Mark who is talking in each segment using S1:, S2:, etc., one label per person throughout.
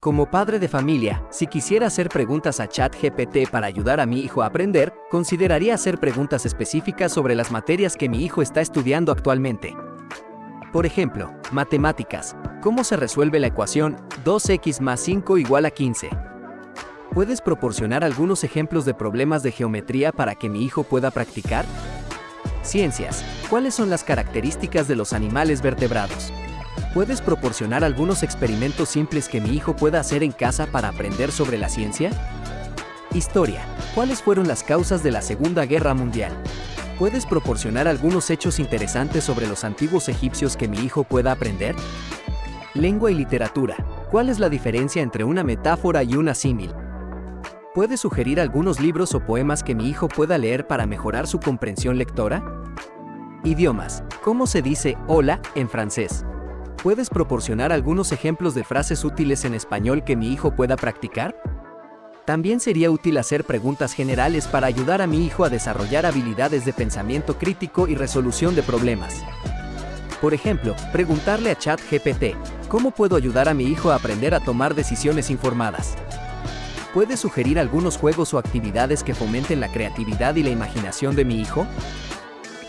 S1: Como padre de familia, si quisiera hacer preguntas a ChatGPT para ayudar a mi hijo a aprender, consideraría hacer preguntas específicas sobre las materias que mi hijo está estudiando actualmente. Por ejemplo, matemáticas. ¿Cómo se resuelve la ecuación 2x más 5 igual a 15? ¿Puedes proporcionar algunos ejemplos de problemas de geometría para que mi hijo pueda practicar? Ciencias. ¿Cuáles son las características de los animales vertebrados? ¿Puedes proporcionar algunos experimentos simples que mi hijo pueda hacer en casa para aprender sobre la ciencia? Historia. ¿Cuáles fueron las causas de la Segunda Guerra Mundial? ¿Puedes proporcionar algunos hechos interesantes sobre los antiguos egipcios que mi hijo pueda aprender? Lengua y literatura. ¿Cuál es la diferencia entre una metáfora y una símil? ¿Puedes sugerir algunos libros o poemas que mi hijo pueda leer para mejorar su comprensión lectora? Idiomas. ¿Cómo se dice hola en francés? ¿Puedes proporcionar algunos ejemplos de frases útiles en español que mi hijo pueda practicar? También sería útil hacer preguntas generales para ayudar a mi hijo a desarrollar habilidades de pensamiento crítico y resolución de problemas. Por ejemplo, preguntarle a ChatGPT, ¿cómo puedo ayudar a mi hijo a aprender a tomar decisiones informadas? ¿Puedes sugerir algunos juegos o actividades que fomenten la creatividad y la imaginación de mi hijo?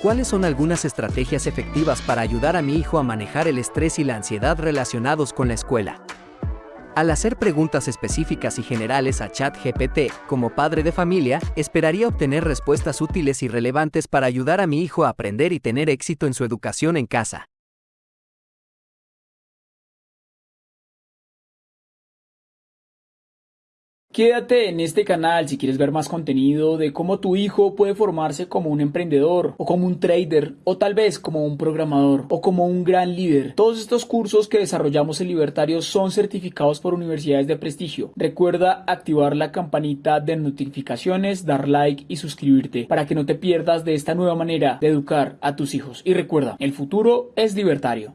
S1: ¿Cuáles son algunas estrategias efectivas para ayudar a mi hijo a manejar el estrés y la ansiedad relacionados con la escuela? Al hacer preguntas específicas y generales a ChatGPT, como padre de familia, esperaría obtener respuestas útiles y relevantes para ayudar a mi hijo a aprender y tener éxito en su educación en casa.
S2: Quédate en este canal si quieres ver más contenido de cómo tu hijo puede formarse como un emprendedor o como un trader o tal vez como un programador o como un gran líder. Todos estos cursos que desarrollamos en Libertario son certificados por universidades de prestigio. Recuerda activar la campanita de notificaciones, dar like y suscribirte para que no te pierdas de esta nueva manera de educar a tus hijos. Y recuerda, el futuro es libertario.